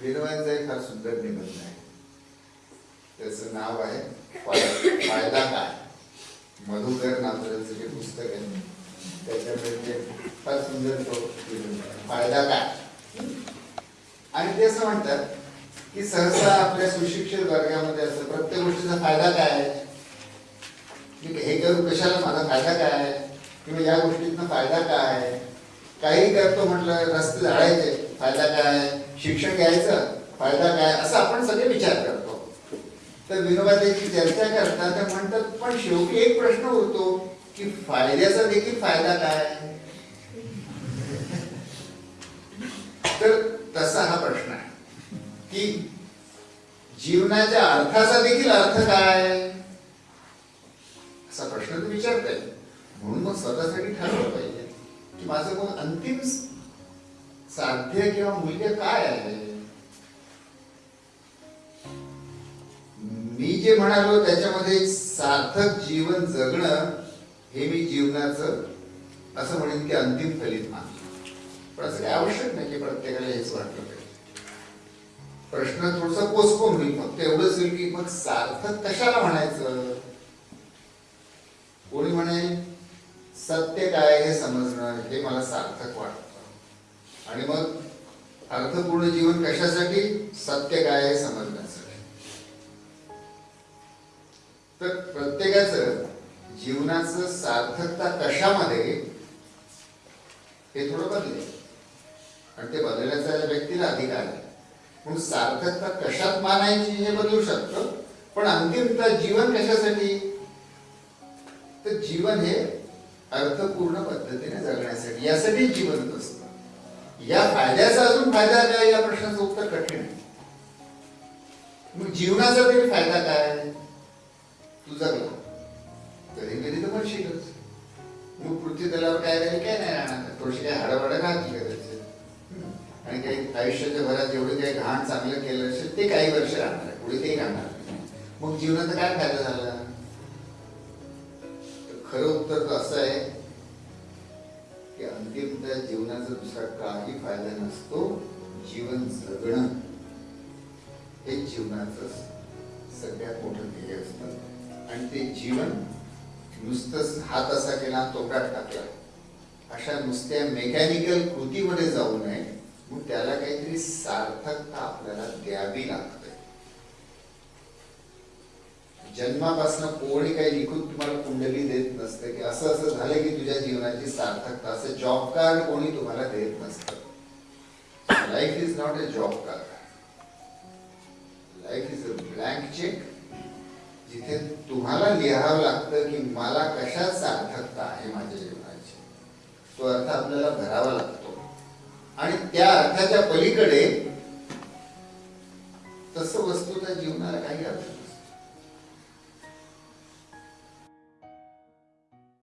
विनोबांचा एक फार सुंदर निबंध आहे. त्याचं नाव आहे फायदा काय मधुकर नामदेवचं जे पुस्तक आहे त्याच्यामध्ये ते फार सुंदर तो निबंध आहे. फायदा काय आणि ते असं म्हणतात की सहसा आपल्या सुशिक्षित वर्गामध्ये असं प्रत्येक गोष्टीचा फायदा काय आहे? मी हे करू कशाला माझा फायदा काय आहे? किंवा या गोष्टीतनं फायदा काय आहे? काही करतो म्हटलं रस्ते झाडायचे फायदा काय? शिक्षण घ्यायचं फायदा काय? असं आपण सगळे विचार करतो. तर विनोबा चर्चा करतात त्या म्हणतात पण शेवटी एक प्रश्न उरतो की फायद्याचा देखील फायदा काय? तर तसा हा प्रश्न आहे की जीवनाच्या अर्थाचा देखील अर्थ काय? असा प्रश्न तू विचारता येईल म्हणून मग स्वतःसाठी ठरवलं पाहिजे. माझं कोण अंतिम साध्य किंवा मूल्य काय आहे? मी जे म्हणालो त्याच्यामध्ये सार्थक जीवन जगणं हे मी जीवनाचं असं म्हणेन की अंतिम फलित मानतो पण असं काही आवश्यक नाही की प्रत्येकाला हेच वाटलं पाहिजे प्रश्न थोडसा पोस्टपोन होईल. फक्त एवढंच होईल की मग सार्थक कशाला म्हणायचं? कोणी म्हणेल सत्य काय हे समजणं हे मला सार्थक वाटतं. आणि मग अर्थपूर्ण जीवन कशासाठी? सत्य काय हे समजण्यासाठी. तर प्रत्येकाचं जीवनाचं सार्थकता कशामध्ये हे थोडं बदल आणि ते बदलण्याचा व्यक्तीला अधिकार आहे. म्हणून सार्थकता कशात मानायची हे बदलू शकतं पण अंतिमता जीवन कशासाठी? तर जीवन हे अर्थपूर्ण पद्धतीने जगण्यासाठी यासाठी जीवन असतं. या फायद्याचा अजून फायदा काय या प्रश्नाचं उत्तर कठीण आहे. मग जीवनाचा तरी फायदा काय तू जगला कधी कधी तर म्हणशीलच मग पृथ्वी तलावर काय राहील काय नाही राहणार. थोडीशी काही हाडावाडा घातली करायची आणि काही आयुष्याच्या भरात जेवढे काही घाण चांगलं केलं असेल ते काही वर्ष राहणार आहे. पुढे ते राहणार मग जीवनाचा काय फायदा झाला? खरं उत्तर तर असं आहे की अंतिमतः जीवनाचा दुसरा काही फायदा नसतो जीवन जगणं हे जीवनाचं सगळ्यात मोठं ध्येय असतं. आणि ते जीवन नुसतंच हात असा केला तोटात टाकला. अशा नुसत्या मेकॅनिकल कृतीमध्ये जाऊ नये मग त्याला काहीतरी सार्थकता आपल्याला द्यावी लागते. जन्मापासून कोणी काही लिखून तुम्हाला कुंडली देत नसते की असं असं झालं की तुझ्या जीवनाची सार्थकता असं जॉब कार्ड कोणी तुम्हाला देत नसतं. Life is not a job card life is a blank cheque जिथे तुम्हाला लिहावं लागतं की मला कशात सार्थकता आहे माझ्या जीवनाची. तो अर्थ आपल्याला भरावा लागतो. आणि त्या अर्थाच्या पलीकडे तसं वस्तूच्या जीवनाला काही अर्थ